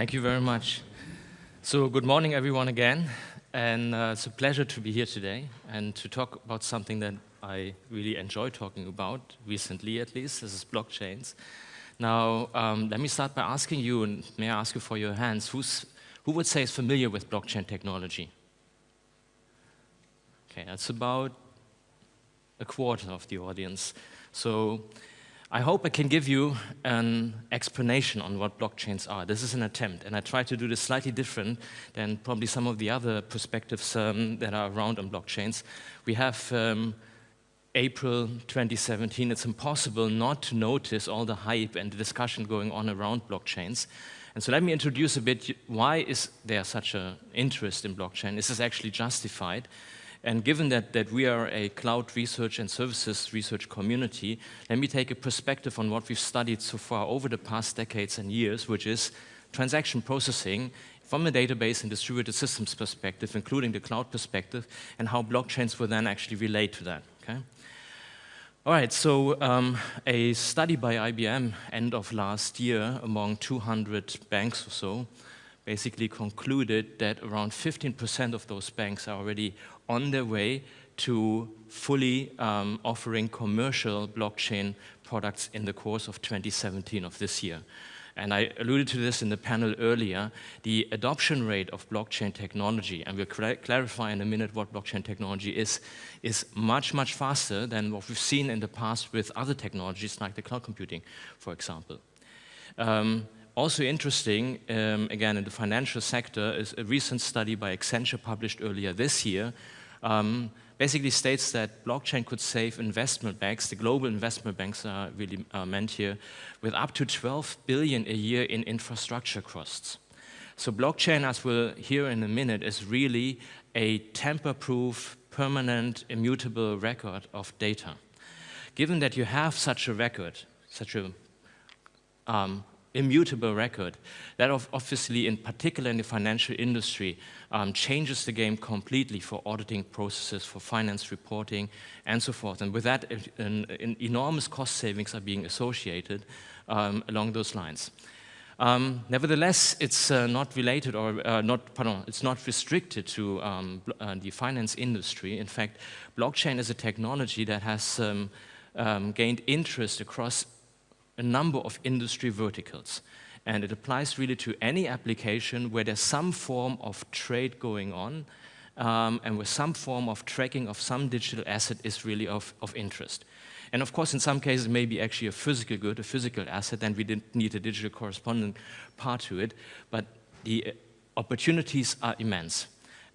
Thank you very much. So good morning, everyone, again. And uh, it's a pleasure to be here today and to talk about something that I really enjoy talking about, recently at least, this is blockchains. Now, um, let me start by asking you, and may I ask you for your hands, who's, who would say is familiar with blockchain technology? Okay, that's about a quarter of the audience. So I hope I can give you an explanation on what blockchains are. This is an attempt, and I try to do this slightly different than probably some of the other perspectives um, that are around on blockchains. We have um, April 2017. It's impossible not to notice all the hype and the discussion going on around blockchains. And so let me introduce a bit, why is there such an interest in blockchain? Is this actually justified? And given that, that we are a cloud research and services research community, let me take a perspective on what we've studied so far over the past decades and years, which is transaction processing from a database and distributed systems perspective, including the cloud perspective, and how blockchains will then actually relate to that. Okay? All right, so um, a study by IBM end of last year among 200 banks or so basically concluded that around 15% of those banks are already on their way to fully um, offering commercial blockchain products in the course of 2017 of this year. And I alluded to this in the panel earlier, the adoption rate of blockchain technology, and we'll clarify in a minute what blockchain technology is, is much, much faster than what we've seen in the past with other technologies like the cloud computing, for example. Um, also interesting, um, again, in the financial sector, is a recent study by Accenture published earlier this year, um, basically states that blockchain could save investment banks, the global investment banks are really uh, meant here, with up to 12 billion a year in infrastructure costs. So blockchain, as we'll hear in a minute, is really a tamper-proof, permanent, immutable record of data. Given that you have such a record, such a um, immutable record. That obviously, in particular in the financial industry, um, changes the game completely for auditing processes, for finance reporting, and so forth. And with that, an, an enormous cost savings are being associated um, along those lines. Um, nevertheless, it's uh, not related or uh, not, pardon, it's not restricted to um, uh, the finance industry. In fact, blockchain is a technology that has um, um, gained interest across a number of industry verticals. And it applies really to any application where there's some form of trade going on um, and where some form of tracking of some digital asset is really of, of interest. And of course, in some cases, maybe actually a physical good, a physical asset, then we didn't need a digital correspondent part to it. But the uh, opportunities are immense.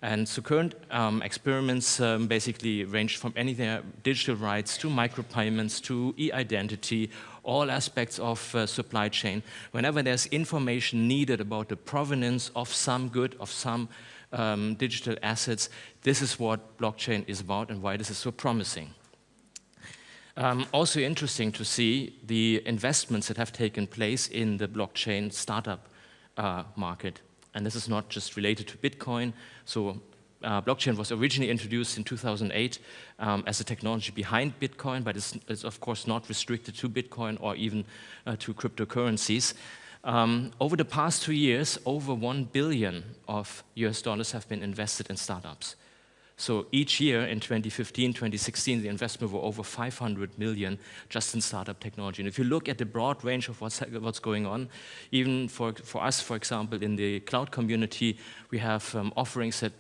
And so current um, experiments um, basically range from anything digital rights to micropayments to e-identity, all aspects of uh, supply chain. Whenever there's information needed about the provenance of some good, of some um, digital assets, this is what blockchain is about and why this is so promising. Um, also interesting to see the investments that have taken place in the blockchain startup uh, market. And this is not just related to Bitcoin. So uh, blockchain was originally introduced in 2008 um, as a technology behind Bitcoin, but it's, it's, of course not restricted to Bitcoin or even uh, to cryptocurrencies. Um, over the past two years, over 1 billion of US dollars have been invested in startups. So each year in 2015, 2016, the investment were over 500 million just in startup technology. And if you look at the broad range of what's, what's going on, even for, for us, for example, in the cloud community, we have um, offerings that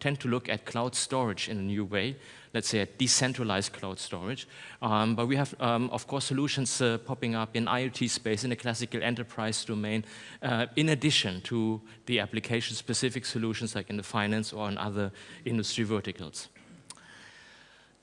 tend to look at cloud storage in a new way let's say, a decentralized cloud storage. Um, but we have, um, of course, solutions uh, popping up in IoT space, in the classical enterprise domain, uh, in addition to the application-specific solutions like in the finance or in other industry verticals.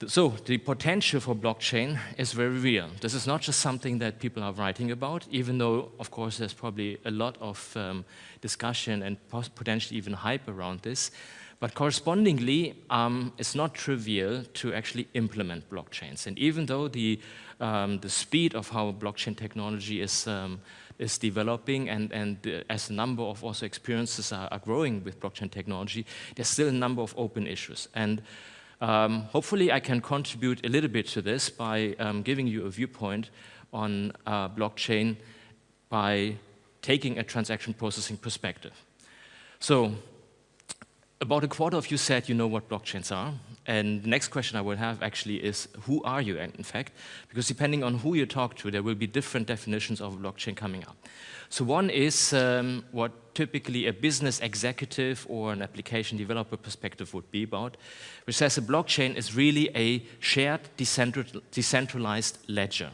So the potential for blockchain is very real. This is not just something that people are writing about, even though, of course, there's probably a lot of um, discussion and potentially even hype around this. But correspondingly, um, it's not trivial to actually implement blockchains. And even though the, um, the speed of how blockchain technology is, um, is developing and, and uh, as a number of also experiences are, are, growing with blockchain technology, there's still a number of open issues. And um, hopefully I can contribute a little bit to this by um, giving you a viewpoint on uh, blockchain by taking a transaction processing perspective. So about a quarter of you said you know what blockchains are. And the next question I will have actually is, who are you and in fact? Because depending on who you talk to, there will be different definitions of blockchain coming up. So one is um, what typically a business executive or an application developer perspective would be about, which says a blockchain is really a shared decentralized ledger.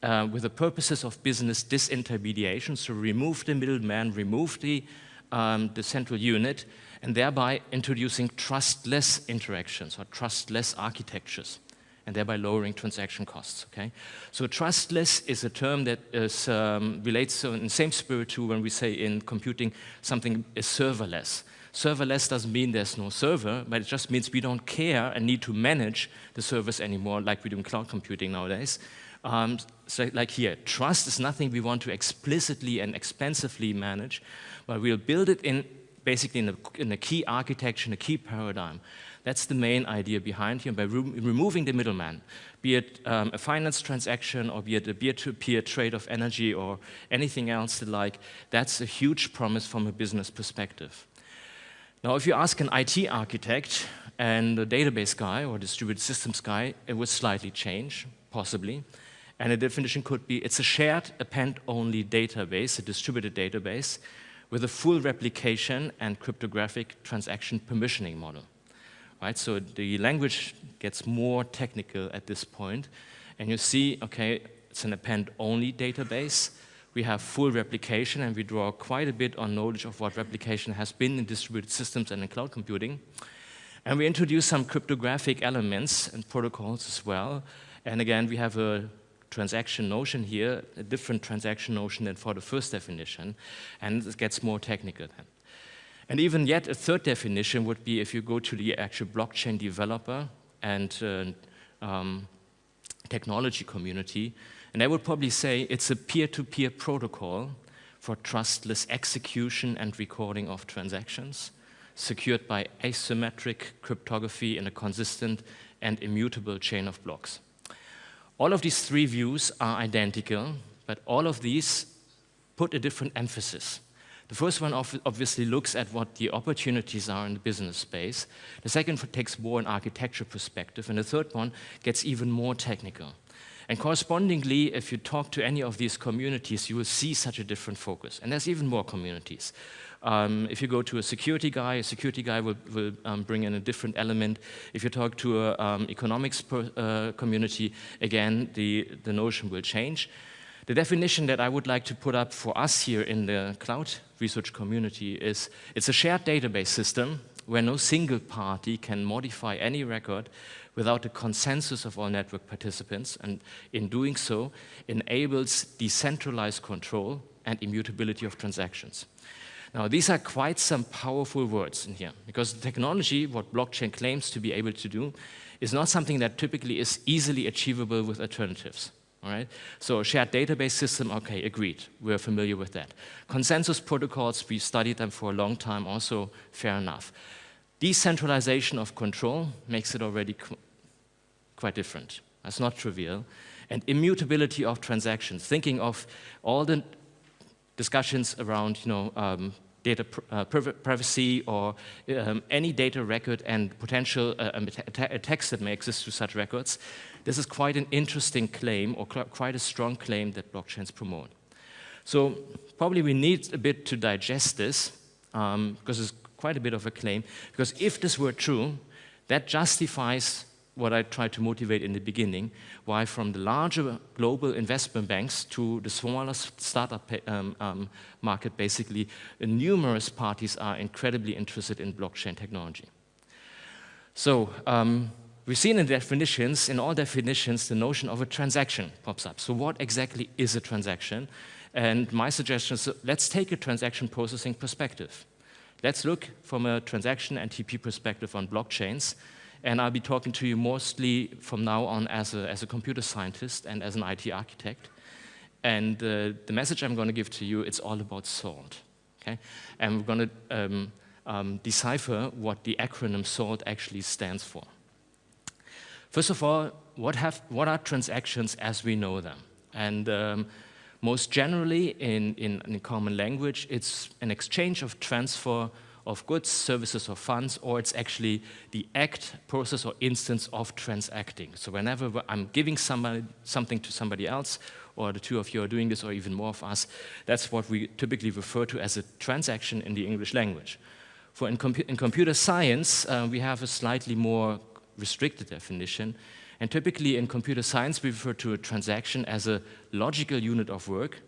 Uh, with the purposes of business disintermediation, so remove the middleman, remove the, um, the central unit, and thereby introducing trustless interactions or trustless architectures and thereby lowering transaction costs, okay? So trustless is a term that is, um, relates in the same spirit to when we say in computing something is serverless. Serverless doesn't mean there's no server, but it just means we don't care and need to manage the servers anymore like we do in cloud computing nowadays. Um, so like here, trust is nothing we want to explicitly and expensively manage, but we'll build it in basically in a, in a key architecture, in a key paradigm. That's the main idea behind here. By re removing the middleman, be it um, a finance transaction or be it a peer-to-peer -peer trade of energy or anything else like, that's a huge promise from a business perspective. Now, if you ask an IT architect and a database guy or distributed systems guy, it would slightly change, possibly. And the definition could be, it's a shared append-only database, a distributed database, with a full replication and cryptographic transaction permissioning model. Right, so the language gets more technical at this point, and you see, okay, it's an append-only database. We have full replication, and we draw quite a bit on knowledge of what replication has been in distributed systems and in cloud computing. And we introduce some cryptographic elements and protocols as well. And again, we have a transaction notion here, a different transaction notion than for the first definition, and it gets more technical then. And even yet, a third definition would be if you go to the actual blockchain developer and uh, um, technology community, and I would probably say it's a peer-to-peer -peer protocol for trustless execution and recording of transactions, secured by asymmetric cryptography in a consistent and immutable chain of blocks. All of these three views are identical, but all of these put a different emphasis. The first one obviously looks at what the opportunities are in the business space. The second takes more an architecture perspective. And the third one gets even more technical. And correspondingly, if you talk to any of these communities, you will see such a different focus. And there's even more communities. Um, if you go to a security guy, a security guy will, will um, bring in a different element. If you talk to an um, economics per, uh, community, again, the, the notion will change. The definition that I would like to put up for us here in the cloud research community is it's a shared database system where no single party can modify any record without the consensus of all network participants, and in doing so, enables decentralized control and immutability of transactions. Now, these are quite some powerful words in here, because technology, what blockchain claims to be able to do, is not something that typically is easily achievable with alternatives. All right? So a shared database system, okay, agreed. We're familiar with that. Consensus protocols, we studied them for a long time, also fair enough. Decentralization of control makes it already qu quite different. That's not trivial. And immutability of transactions, thinking of all the discussions around you know, um, data pr uh, privacy or um, any data record and potential uh, um, attacks that may exist to such records, this is quite an interesting claim or quite a strong claim that blockchains promote. So probably we need a bit to digest this um, because it's quite a bit of a claim because if this were true, that justifies what I tried to motivate in the beginning, why from the larger global investment banks to the smaller startup um, um, market, basically, numerous parties are incredibly interested in blockchain technology. So um, we've seen in definitions, in all definitions, the notion of a transaction pops up. So what exactly is a transaction? And my suggestion is, let's take a transaction processing perspective. Let's look from a transaction and TP perspective on blockchains and I'll be talking to you mostly from now on as a, as a computer scientist and as an IT architect. And uh, the message I'm going to give to you, it's all about SALT. Okay? And we're going to um, um, decipher what the acronym SALT actually stands for. First of all, what, have, what are transactions as we know them? And um, Most generally, in, in, in common language, it's an exchange of transfer of goods, services, or funds, or it's actually the act, process, or instance of transacting. So whenever I'm giving somebody, something to somebody else, or the two of you are doing this, or even more of us, that's what we typically refer to as a transaction in the English language. For in, in computer science, uh, we have a slightly more restricted definition, and typically in computer science, we refer to a transaction as a logical unit of work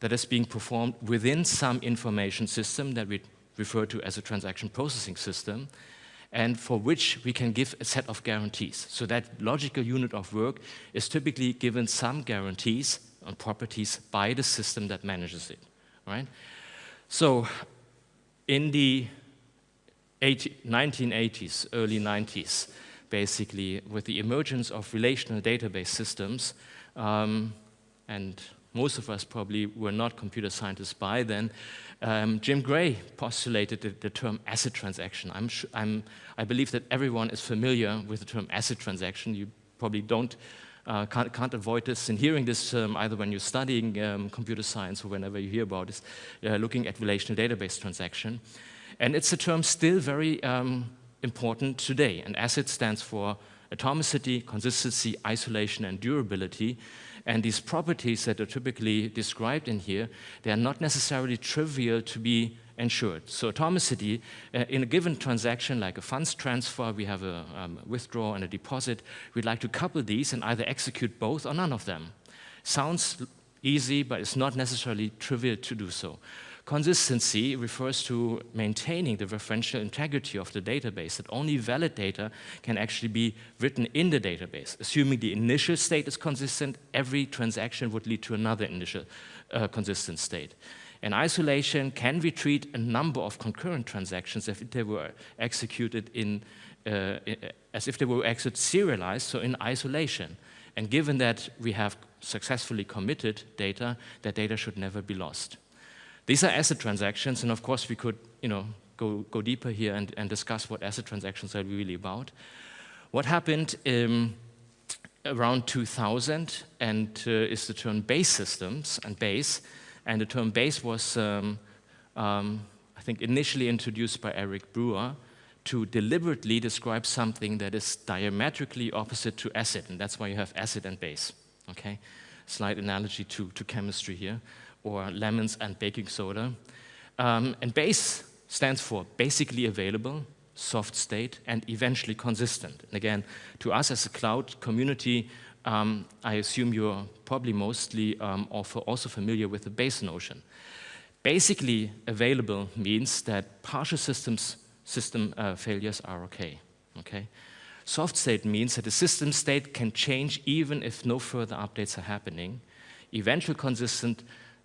that is being performed within some information system that we refer to as a transaction processing system, and for which we can give a set of guarantees. So that logical unit of work is typically given some guarantees on properties by the system that manages it, right? So in the 80, 1980s, early 90s, basically, with the emergence of relational database systems, um, and most of us probably were not computer scientists by then, um, Jim Gray postulated the, the term ACID transaction. I'm, I'm, i believe that everyone is familiar with the term ACID transaction. You probably don't, uh, can't, can't, avoid this in hearing this um, either when you're studying um, computer science or whenever you hear about this, uh, looking at relational database transaction. And it's a term still very um, important today. And ACID stands for atomicity, consistency, isolation, and durability. And these properties that are typically described in here, they are not necessarily trivial to be ensured. So atomicity, uh, in a given transaction like a funds transfer, we have a um, withdrawal and a deposit, we'd like to couple these and either execute both or none of them. Sounds easy, but it's not necessarily trivial to do so. Consistency refers to maintaining the referential integrity of the database, that only valid data can actually be written in the database. Assuming the initial state is consistent, every transaction would lead to another initial uh, consistent state. In isolation, can we treat a number of concurrent transactions as if they were executed in, uh, as if they were executed serialized, so in isolation? And given that we have successfully committed data, that data should never be lost. These are ACID transactions, and of course we could you know, go, go deeper here and, and discuss what ACID transactions are really about. What happened um, around 2000 and uh, is the term base systems and base, and the term base was, um, um, I think, initially introduced by Eric Brewer to deliberately describe something that is diametrically opposite to acid, and that's why you have acid and base, okay? Slight analogy to, to chemistry here or lemons and baking soda. Um, and base stands for basically available, soft state, and eventually consistent. And again, to us as a cloud community, um, I assume you're probably mostly um, also familiar with the base notion. Basically available means that partial systems system uh, failures are okay. okay. Soft state means that the system state can change even if no further updates are happening. Eventual consistent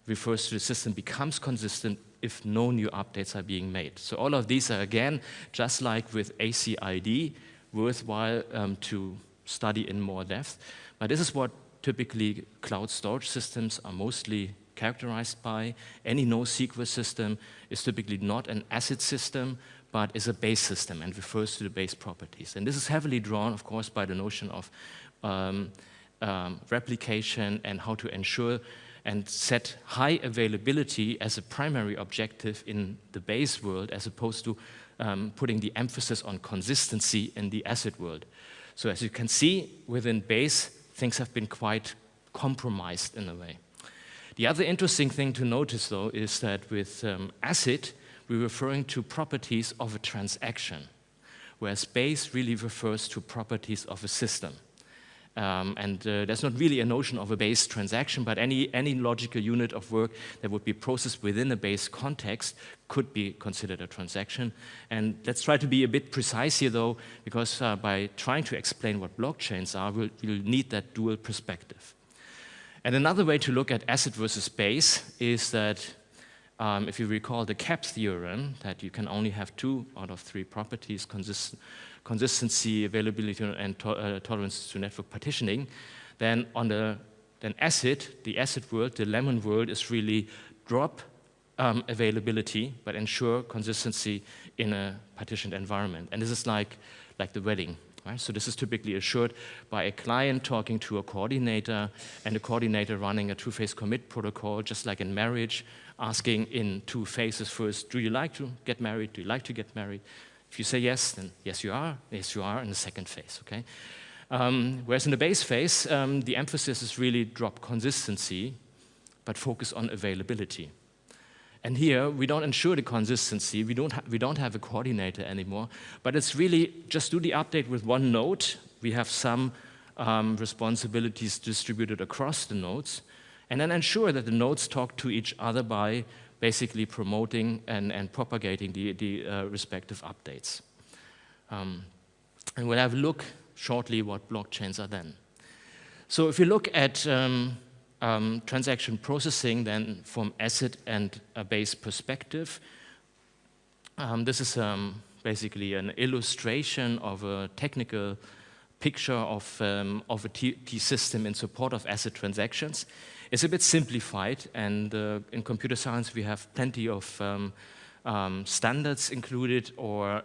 refers to the system becomes consistent if no new updates are being made. So all of these are, again, just like with ACID, worthwhile um, to study in more depth. But this is what typically cloud storage systems are mostly characterized by. Any NoSQL system is typically not an ACID system, but is a base system and refers to the base properties. And this is heavily drawn, of course, by the notion of um, um, replication and how to ensure and set high availability as a primary objective in the base world as opposed to um, putting the emphasis on consistency in the ACID world. So as you can see, within base, things have been quite compromised in a way. The other interesting thing to notice, though, is that with um, ACID, we're referring to properties of a transaction, whereas base really refers to properties of a system. Um, and uh, there's not really a notion of a base transaction, but any, any logical unit of work that would be processed within a base context could be considered a transaction. And let's try to be a bit precise here, though, because uh, by trying to explain what blockchains are, we'll, we'll need that dual perspective. And another way to look at ACID versus base is that um, if you recall the CAP theorem, that you can only have two out of three properties consistent consistency, availability, and to uh, tolerance to network partitioning, then on the then acid, the acid world, the lemon world is really drop um, availability, but ensure consistency in a partitioned environment. And this is like, like the wedding. Right? So this is typically assured by a client talking to a coordinator and a coordinator running a two-phase commit protocol, just like in marriage, asking in two phases first, do you like to get married? Do you like to get married? If you say yes, then yes you are, yes you are in the second phase, okay? Um, whereas in the base phase, um, the emphasis is really drop consistency, but focus on availability. And here, we don't ensure the consistency, we don't, we don't have a coordinator anymore, but it's really just do the update with one node. We have some um, responsibilities distributed across the nodes, and then ensure that the nodes talk to each other by basically promoting and, and propagating the, the uh, respective updates. Um, and we'll have a look shortly what blockchains are then. So if you look at um, um, transaction processing then from ACID and base perspective. Um, this is um, basically an illustration of a technical picture of, um, of a TP system in support of ACID transactions. It's a bit simplified, and uh, in computer science we have plenty of um, um, standards included or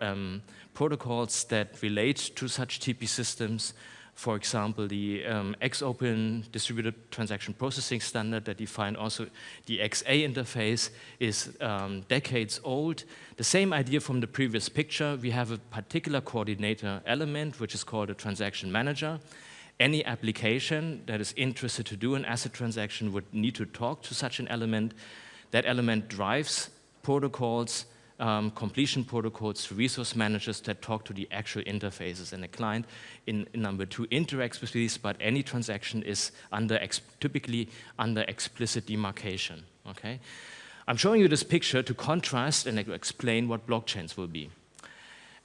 protocols that relate to such TP systems for example, the um, X/Open distributed transaction processing standard that defined also the XA interface is um, decades old. The same idea from the previous picture, we have a particular coordinator element, which is called a transaction manager. Any application that is interested to do an ACID transaction would need to talk to such an element. That element drives protocols um, completion protocols, resource managers that talk to the actual interfaces. And the client, in, in number two, interacts with these, but any transaction is under typically under explicit demarcation. Okay, I'm showing you this picture to contrast and explain what blockchains will be.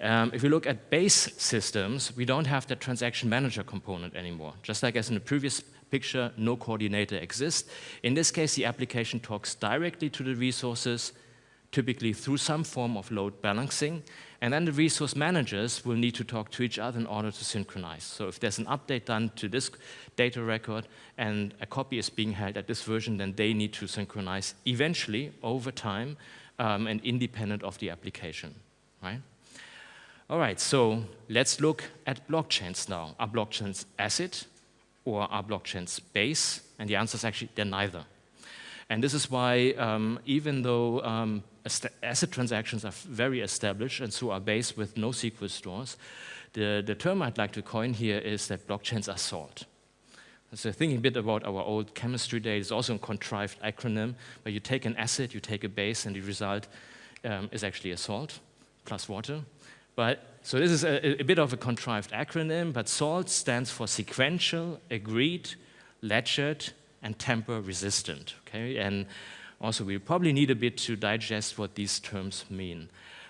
Um, if you look at base systems, we don't have the transaction manager component anymore. Just like as in the previous picture, no coordinator exists. In this case, the application talks directly to the resources, typically through some form of load balancing. And then the resource managers will need to talk to each other in order to synchronize. So if there's an update done to this data record and a copy is being held at this version, then they need to synchronize eventually over time um, and independent of the application, right? All right, so let's look at blockchains now. Are blockchains ACID or are blockchains base? And the answer is actually they're neither. And this is why um, even though um, ACID transactions are very established and so are based with NoSQL stores. The, the term I'd like to coin here is that blockchains are salt. So thinking a bit about our old chemistry days, it's also a contrived acronym where you take an acid, you take a base, and the result um, is actually a salt plus water. But so this is a, a, bit of a contrived acronym, but SALT stands for sequential, agreed, ledgered, and tamper resistant. Okay, and also, we probably need a bit to digest what these terms mean.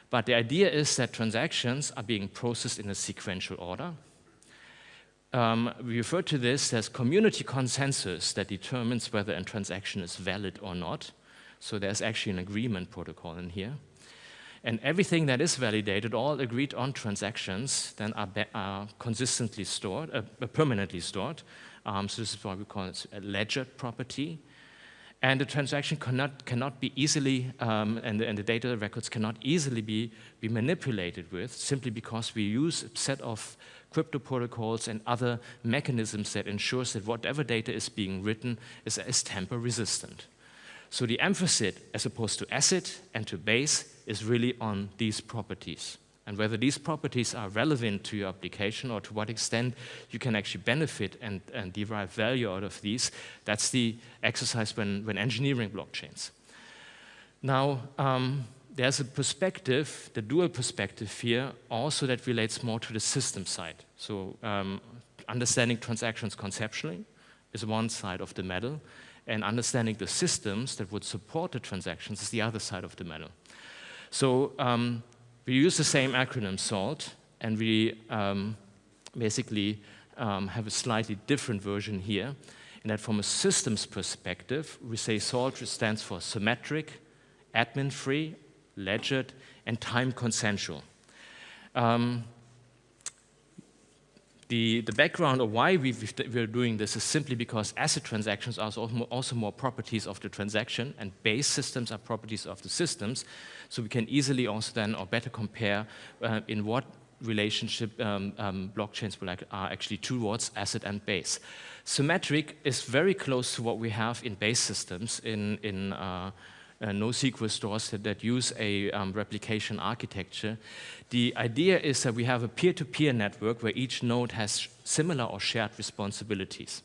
But the idea is that transactions are being processed in a sequential order. Um, we refer to this as community consensus that determines whether a transaction is valid or not. So there's actually an agreement protocol in here. And everything that is validated, all agreed on transactions, then are, are consistently stored, uh, permanently stored. Um, so this is why we call it a ledger property. And the transaction cannot, cannot be easily, um, and, the, and, the, data records cannot easily be, be manipulated with simply because we use a set of crypto protocols and other mechanisms that ensures that whatever data is being written is, is tamper resistant. So the emphasis, as opposed to acid and to base, is really on these properties and whether these properties are relevant to your application or to what extent you can actually benefit and, and derive value out of these, that's the exercise when, when engineering blockchains. Now, um, there's a perspective, the dual perspective here, also that relates more to the system side. So um, understanding transactions conceptually is one side of the medal, and understanding the systems that would support the transactions is the other side of the medal. So um, we use the same acronym SALT, and we um, basically um, have a slightly different version here, in that from a systems perspective, we say SALT stands for symmetric, admin-free, ledgered, and time consensual. Um, the, the background of why we, we're doing this is simply because ACID transactions are also more properties of the transaction and base systems are properties of the systems. So we can easily also then or better compare uh, in what relationship um, um, blockchains are actually towards acid and base. Symmetric is very close to what we have in base systems in, in uh, uh, NoSQL stores that, that use a um, replication architecture. The idea is that we have a peer-to-peer -peer network where each node has similar or shared responsibilities.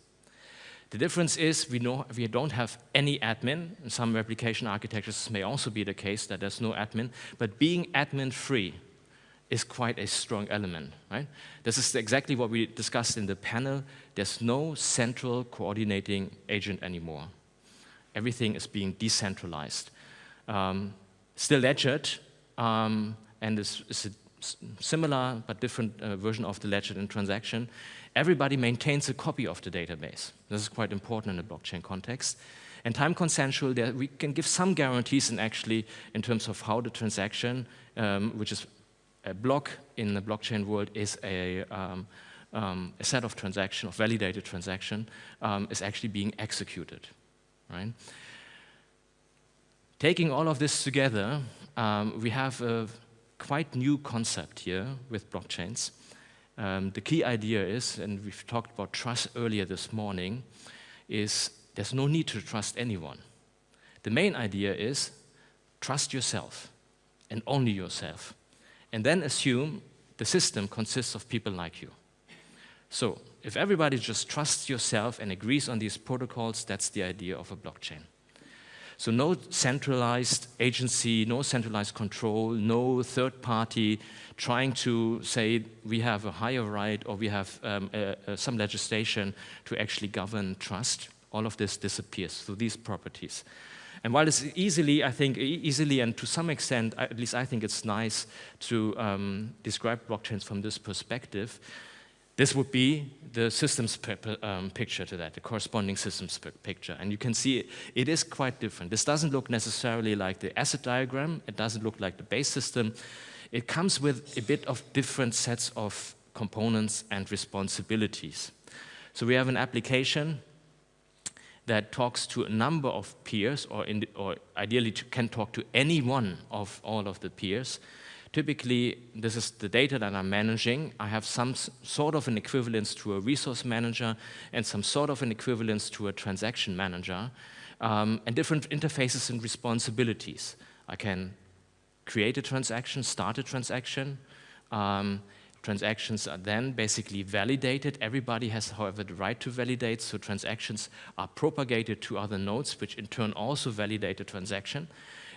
The difference is we, know, we don't have any admin. In some replication architectures may also be the case that there's no admin, but being admin-free is quite a strong element, right? This is exactly what we discussed in the panel. There's no central coordinating agent anymore. Everything is being decentralized. Um, still ledgered, um, and is a similar but different uh, version of the ledger in transaction. Everybody maintains a copy of the database. This is quite important in a blockchain context. And time consensual, there, we can give some guarantees in actually in terms of how the transaction, um, which is a block in the blockchain world, is a, um, um, a set of transaction, of validated transaction, um, is actually being executed, right? Taking all of this together, um, we have a quite new concept here with blockchains. Um, the key idea is, and we've talked about trust earlier this morning, is there's no need to trust anyone. The main idea is trust yourself and only yourself. And then assume the system consists of people like you. So if everybody just trusts yourself and agrees on these protocols, that's the idea of a blockchain. So no centralized agency, no centralized control, no third party trying to say we have a higher right or we have um, some legislation to actually govern trust. All of this disappears through these properties. And while it's easily, I think, easily and to some extent, at least I think it's nice to um, describe blockchains from this perspective, this would be the systems um, picture to that, the corresponding systems picture. And you can see it, it is quite different. This doesn't look necessarily like the ACID diagram. It doesn't look like the base system. It comes with a bit of different sets of components and responsibilities. So we have an application that talks to a number of peers, or, or ideally can talk to any one of all of the peers, Typically, this is the data that I'm managing. I have some sort of an equivalence to a resource manager and some sort of an equivalence to a transaction manager, um, and different interfaces and responsibilities. I can create a transaction, start a transaction. Um, transactions are then basically validated. Everybody has, however, the right to validate, so transactions are propagated to other nodes, which in turn also validate the transaction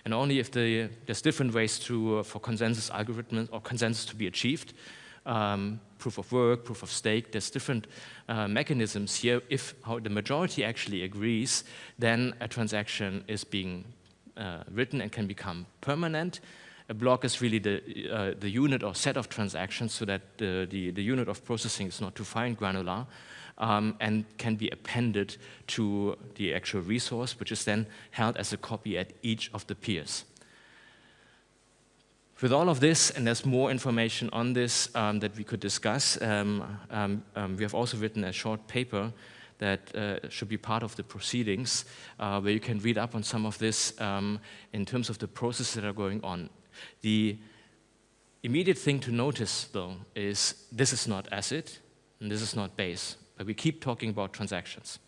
and only if the, there's different ways to, uh, for consensus algorithms or consensus to be achieved, um, proof of work, proof of stake, there's different uh, mechanisms here. If how the majority actually agrees, then a transaction is being uh, written and can become permanent. A block is really the, uh, the unit or set of transactions so that the, the, the unit of processing is not too fine granular um, and can be appended to the actual resource, which is then held as a copy at each of the peers. With all of this, and there's more information on this um, that we could discuss, um, um, um we have also written a short paper that uh, should be part of the proceedings, uh, where you can read up on some of this um, in terms of the processes that are going on. The immediate thing to notice, though, is this is not acid, and this is not base but we keep talking about transactions.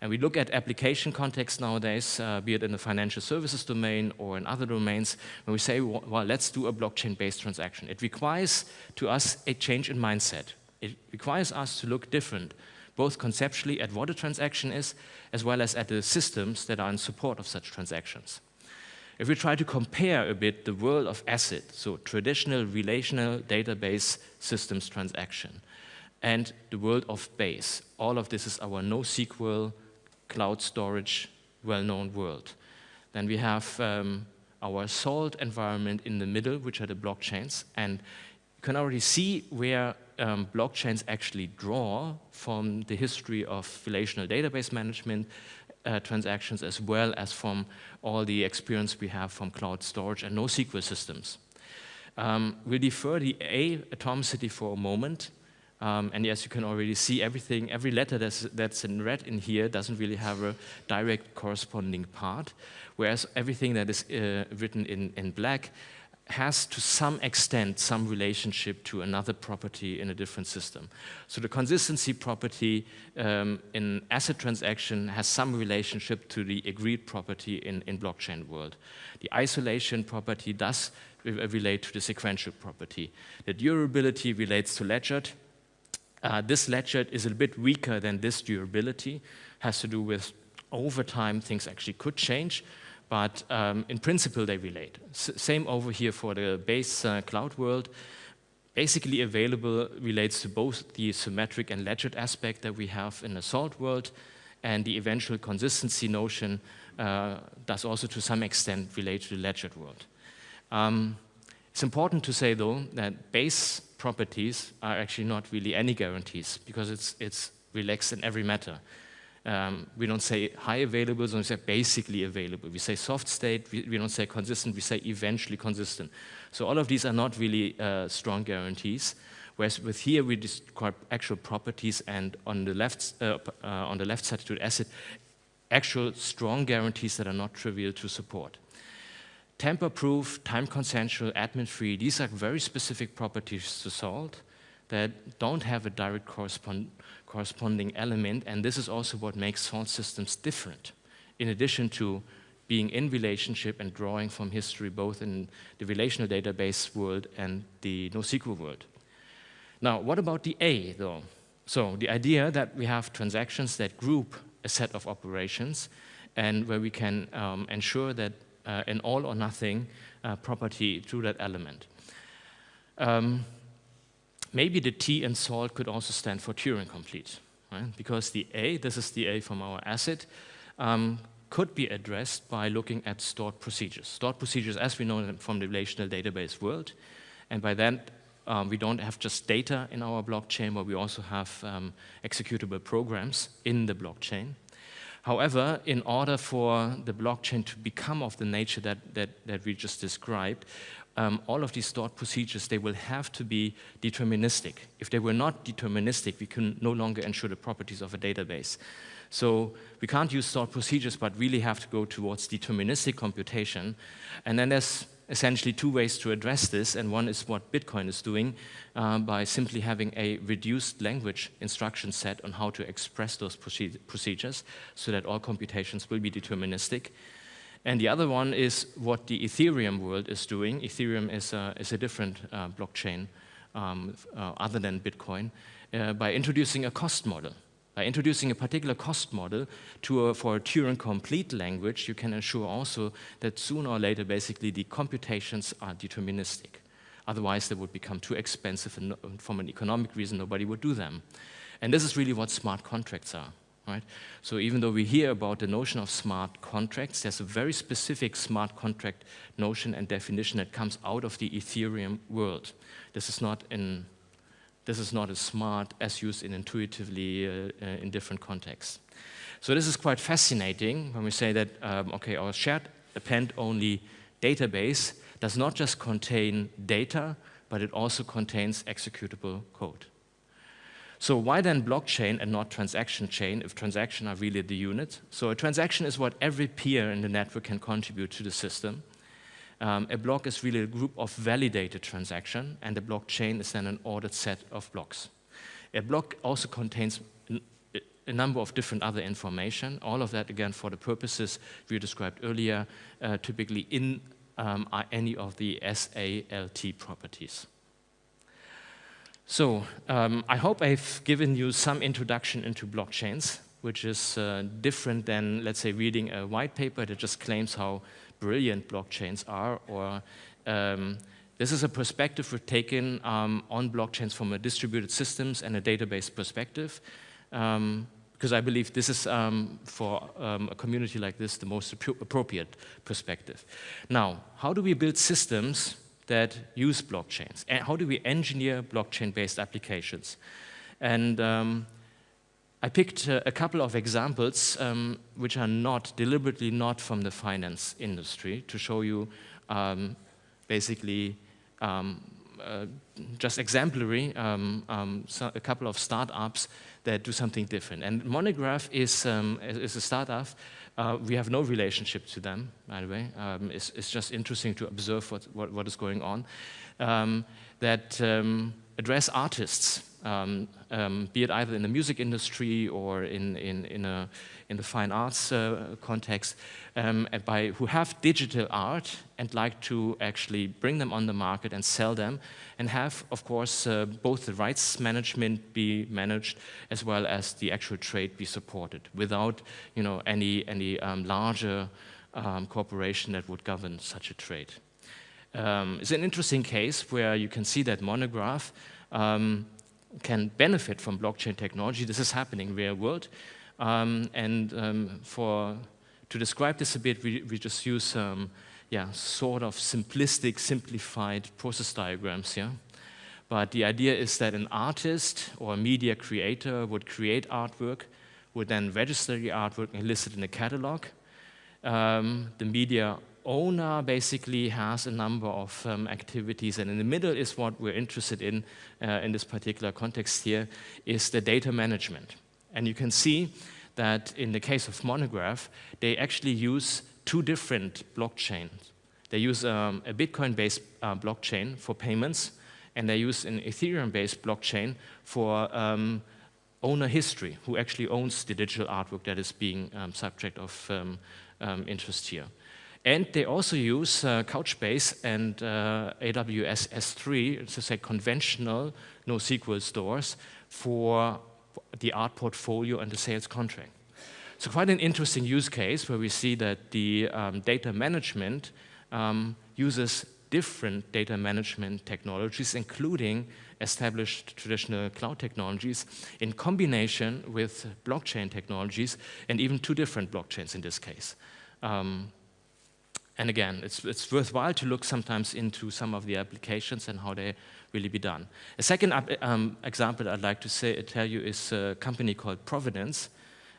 And we look at application context nowadays, uh, be it in the financial services domain or in other domains, when we say, well, let's do a blockchain-based transaction. It requires to us a change in mindset. It requires us to look different, both conceptually at what a transaction is, as well as at the systems that are in support of such transactions. If we try to compare a bit the world of ACID, so traditional relational database systems transaction, and the world of base. All of this is our NoSQL cloud storage well-known world. Then we have um, our salt environment in the middle, which are the blockchains. And you can already see where um, blockchains actually draw from the history of relational database management uh, transactions as well as from all the experience we have from cloud storage and NoSQL systems. Um, we'll defer the A atomicity for a moment um, and yes, you can already see everything, every letter that's, that's in red in here doesn't really have a direct corresponding part, whereas everything that is uh, written in, in black has to some extent some relationship to another property in a different system. So the consistency property um, in ACID transaction has some relationship to the agreed property in, in blockchain world. The isolation property does relate to the sequential property. The durability relates to ledger. Uh, this ledger is a bit weaker than this durability, has to do with over time things actually could change, but um, in principle they relate. S same over here for the base uh, cloud world. Basically available relates to both the symmetric and ledger aspect that we have in the salt world, and the eventual consistency notion uh, does also to some extent relate to the ledger world. Um, it's important to say though that base properties are actually not really any guarantees because it's, it's relaxed in every matter. Um, we don't say high available, we say basically available. We say soft state, we, we, don't say consistent, we say eventually consistent. So all of these are not really uh, strong guarantees. Whereas with here we describe actual properties and on the left, uh, uh, on the left side to the ACID, actual strong guarantees that are not trivial to support. Tamper-proof, time-consensual, admin-free, these are very specific properties to Salt that don't have a direct correspond corresponding element, and this is also what makes salt systems different, in addition to being in relationship and drawing from history both in the relational database world and the NoSQL world. Now, what about the A, though? So the idea that we have transactions that group a set of operations and where we can um, ensure that an all or nothing uh, property to that element. Um, maybe the T in salt could also stand for Turing complete, right? because the A, this is the A from our ACID, um, could be addressed by looking at stored procedures. Stored procedures, as we know them from the relational database world, and by that, um, we don't have just data in our blockchain, but we also have um, executable programs in the blockchain. However, in order for the blockchain to become of the nature that, that, that we just described, um, all of these stored procedures, they will have to be deterministic. If they were not deterministic, we can no longer ensure the properties of a database. So we can't use stored procedures, but really have to go towards deterministic computation. And then there's essentially two ways to address this, and one is what Bitcoin is doing uh, by simply having a reduced language instruction set on how to express those procedures so that all computations will be deterministic. And the other one is what the Ethereum world is doing. Ethereum is a, is a different uh, blockchain um, uh, other than Bitcoin uh, by introducing a cost model. By introducing a particular cost model to a, for a Turing-complete language, you can ensure also that sooner or later, basically, the computations are deterministic. Otherwise, they would become too expensive, and from an economic reason, nobody would do them. And this is really what smart contracts are. Right? So even though we hear about the notion of smart contracts, there's a very specific smart contract notion and definition that comes out of the Ethereum world. This is not in this is not as smart as used in intuitively uh, uh, in different contexts. So this is quite fascinating when we say that, um, okay, our shared append-only database does not just contain data, but it also contains executable code. So why then blockchain and not transaction chain if transactions are really the unit? So a transaction is what every peer in the network can contribute to the system. Um, a block is really a group of validated transactions, and a blockchain is then an ordered set of blocks. A block also contains a number of different other information, all of that, again, for the purposes we described earlier, uh, typically in um, any of the SALT properties. So um, I hope I've given you some introduction into blockchains, which is uh, different than, let's say, reading a white paper that just claims how brilliant blockchains are, or um, this is a perspective we've taken um, on blockchains from a distributed systems and a database perspective, um, because I believe this is, um, for um, a community like this, the most appropriate perspective. Now, how do we build systems that use blockchains? And how do we engineer blockchain-based applications? And um, I picked uh, a couple of examples um, which are not, deliberately not from the finance industry to show you um, basically um, uh, just exemplary, um, um, so a couple of startups that do something different. And Monegraph is, um, is a startup. Uh, we have no relationship to them, by the way. It's, it's, just interesting to observe what, what, what is going on. That address artists, um, be it either in the music industry or in, in, in, a, in the fine arts uh, context, um, by, who have digital art and like to actually bring them on the market and sell them and have, of course, uh, both the rights management be managed as well as the actual trade be supported without you know, any, any um, larger um, corporation that would govern such a trade. Um, it's an interesting case where you can see that monegraph um, can benefit from blockchain technology. This is happening in real world. Um, and um, for, to describe this a bit, we, we just use um, yeah, sort of simplistic, simplified process diagrams here. But the idea is that an artist or a media creator would create artwork, would then register the artwork and list it in a catalog. Um, the media owner basically has a number of um, activities, and in the middle is what we're interested in uh, in this particular context here, is the data management. And you can see that in the case of Monegraph, they actually use two different blockchains. They use um, a Bitcoin-based uh, blockchain for payments, and they use an Ethereum-based blockchain for um, owner history, who actually owns the digital artwork that is being um, subject of um, um, interest here. And they also use uh, Couchbase and uh, AWS S3, to say conventional NoSQL stores for the art portfolio and the sales contract. So quite an interesting use case where we see that the um, data management um, uses different data management technologies, including established traditional cloud technologies in combination with blockchain technologies and even two different blockchains in this case. Um, and again, it's, it's worthwhile to look sometimes into some of the applications and how they really be done. A second um, example I'd like to say, tell you is a company called Provenance.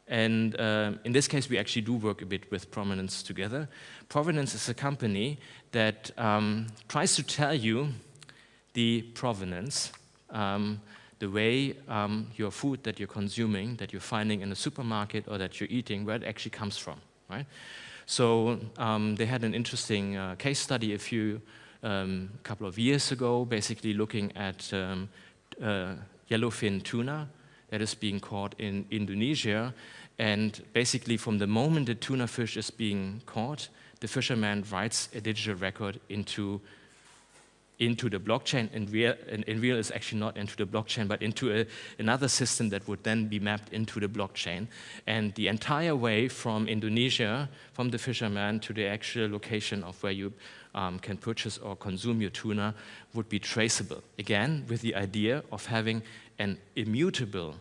And uh, in this case, we actually do work a bit with Provenance together. Provenance is a company that um, tries to tell you the provenance, um, the way um, your food that you're consuming, that you're finding in a supermarket or that you're eating, where it actually comes from, right? So um, they had an interesting uh, case study a few um, couple of years ago, basically looking at um, uh, yellowfin tuna that is being caught in Indonesia. And basically from the moment the tuna fish is being caught, the fisherman writes a digital record into into the blockchain. In real, in, in real, it's actually not into the blockchain, but into a, another system that would then be mapped into the blockchain. And the entire way from Indonesia, from the fisherman to the actual location of where you um, can purchase or consume your tuna would be traceable. Again, with the idea of having an immutable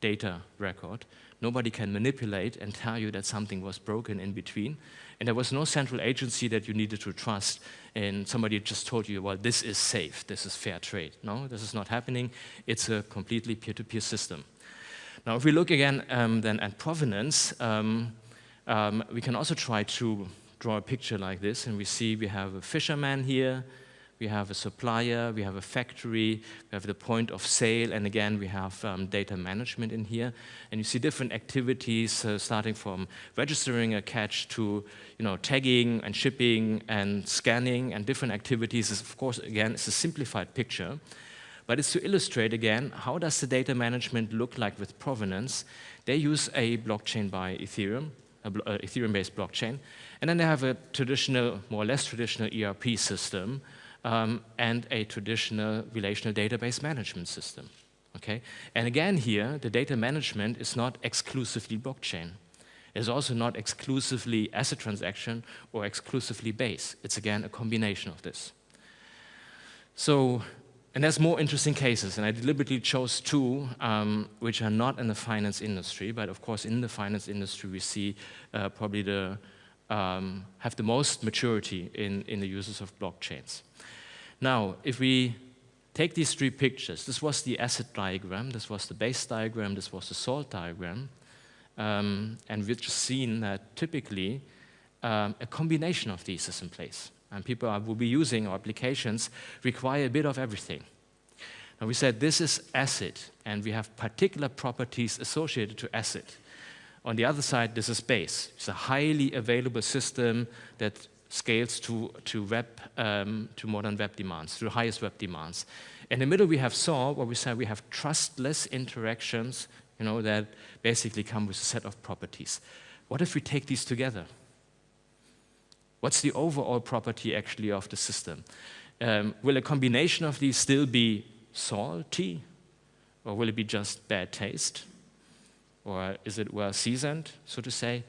data record. Nobody can manipulate and tell you that something was broken in between. And there was no central agency that you needed to trust and somebody just told you, well, this is safe, this is fair trade. No, this is not happening. It's a completely peer-to-peer -peer system. Now, if we look again um, then at provenance, um, um, we can also try to draw a picture like this, and we see we have a fisherman here, we have a supplier, we have a factory, we have the point of sale, and again, we have um, data management in here. And you see different activities uh, starting from registering a catch to you know, tagging and shipping and scanning and different activities. Of course, again, it's a simplified picture. But it's to illustrate again, how does the data management look like with provenance? They use a blockchain by Ethereum, a uh, Ethereum-based blockchain, and then they have a traditional, more or less traditional ERP system um, and a traditional relational database management system. Okay? And again here, the data management is not exclusively blockchain. It's also not exclusively ACID transaction or exclusively base. It's again a combination of this. So, and there's more interesting cases, and I deliberately chose two um, which are not in the finance industry, but of course in the finance industry we see uh, probably the, um, have the most maturity in, in the uses of blockchains. Now, if we take these three pictures, this was the acid diagram, this was the base diagram, this was the salt diagram, um, and we've just seen that typically um, a combination of these is in place. and people are, will be using our applications require a bit of everything. And we said this is acid, and we have particular properties associated to acid. On the other side, this is base. It's a highly available system that scales to, to, web, um, to modern web demands, to the highest web demands. In the middle, we have salt, where we say we have trustless interactions you know, that basically come with a set of properties. What if we take these together? What's the overall property actually of the system? Um, will a combination of these still be salty? Or will it be just bad taste? Or is it well seasoned, so to say?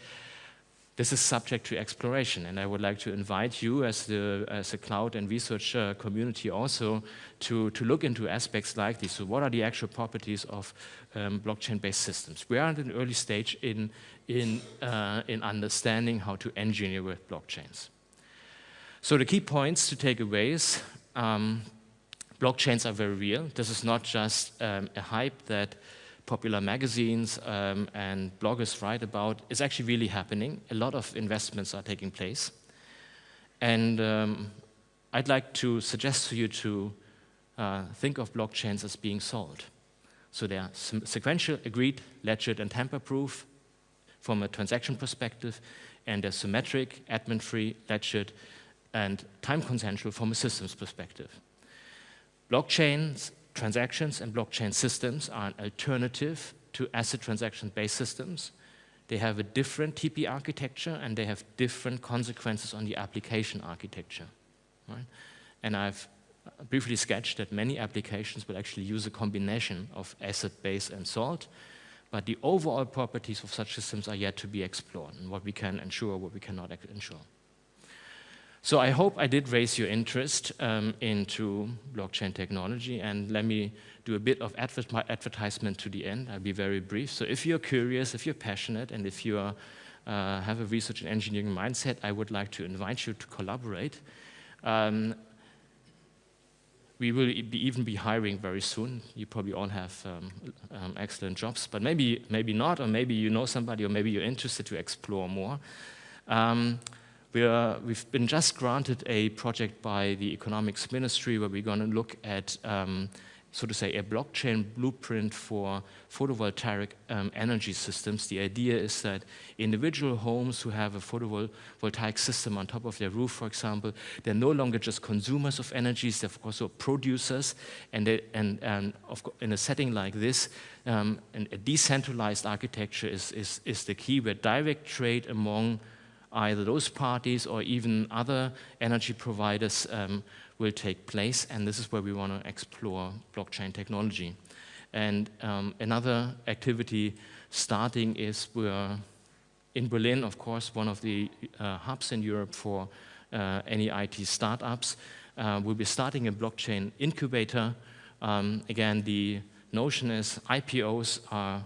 This is subject to exploration, and I would like to invite you as the as a cloud and research uh, community also to, to look into aspects like this. So what are the actual properties of um, blockchain-based systems? We are at an early stage in, in, uh, in understanding how to engineer with blockchains. So the key points to take away is um, blockchains are very real. This is not just um, a hype that popular magazines um, and bloggers write about is actually really happening. A lot of investments are taking place. And um, I'd like to suggest to you to uh, think of blockchains as being solved. So they are sequential, agreed, ledgered, and tamper-proof from a transaction perspective, and they're symmetric, admin-free, ledgered, and time-consensual from a systems perspective. Blockchains transactions and blockchain systems are an alternative to acid transaction-based systems. They have a different TP architecture and they have different consequences on the application architecture. Right? And I've briefly sketched that many applications will actually use a combination of acid, base, and salt, but the overall properties of such systems are yet to be explored, and what we can ensure, what we cannot ensure. So I hope I did raise your interest um, into blockchain technology and let me do a bit of adver advertisement to the end. I'll be very brief. So if you're curious, if you're passionate, and if you are, uh, have a research and engineering mindset, I would like to invite you to collaborate. Um, we will be even be hiring very soon. You probably all have um, um, excellent jobs, but maybe, maybe not, or maybe you know somebody, or maybe you're interested to explore more. Um, we have been just granted a project by the economics ministry where we're going to look at, um, so to say, a blockchain blueprint for photovoltaic um, energy systems. The idea is that individual homes who have a photovoltaic system on top of their roof, for example, they're no longer just consumers of energies, they're also producers. And, they, and, and in a setting like this, um, a decentralized architecture is, is, is the key where direct trade among either those parties or even other energy providers um, will take place. And this is where we want to explore blockchain technology. And um, another activity starting is we're in Berlin, of course, one of the uh, hubs in Europe for uh, any IT startups. Uh, we'll be starting a blockchain incubator. Um, again, the notion is IPOs are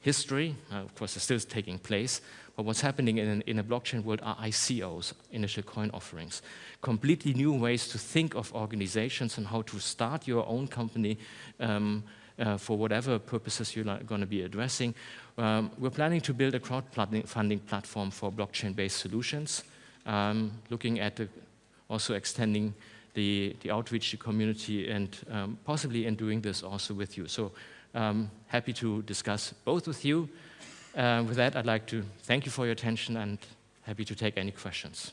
history. Uh, of course, it's still taking place. But what's happening in, in a blockchain world are ICOs, initial coin offerings. Completely new ways to think of organizations and how to start your own company um, uh, for whatever purposes you're going to be addressing. Um, we're planning to build a crowdfunding platform for blockchain-based solutions, um, looking at also extending the, the outreach to community and um, possibly in doing this also with you. So um, happy to discuss both with you. Uh, with that, I'd like to thank you for your attention and happy to take any questions.